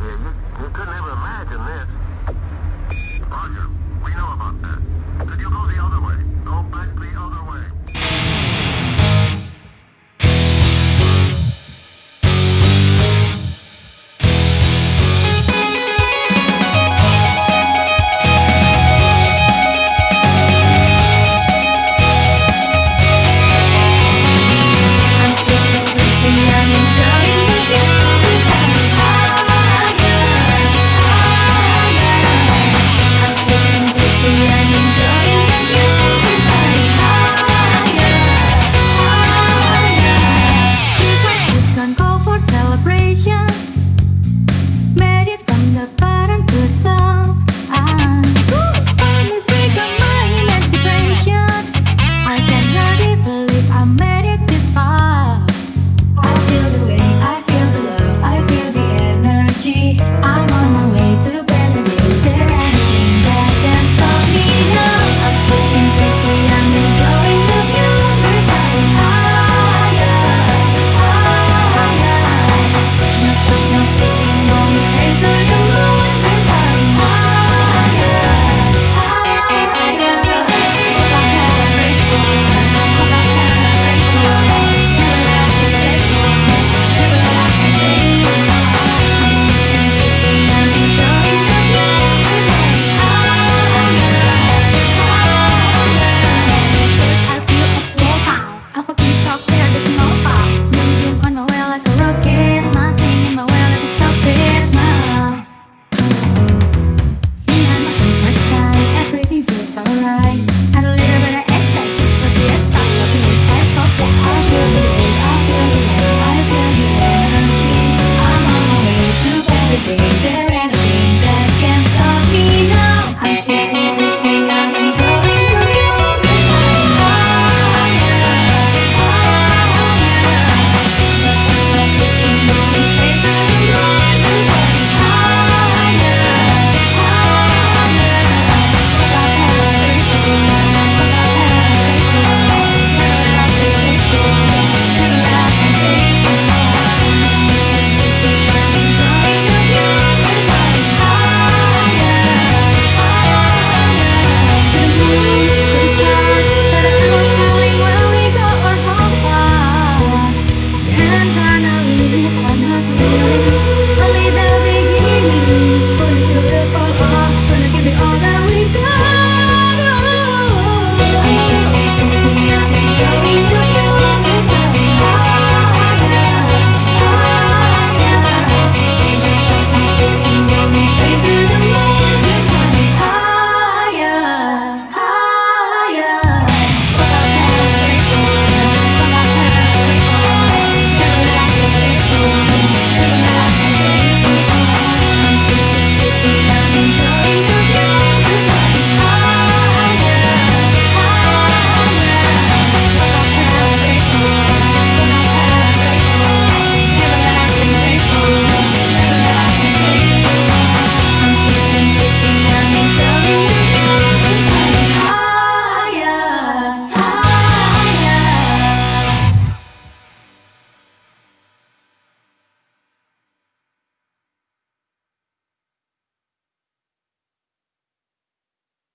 here. You, you couldn't ever you.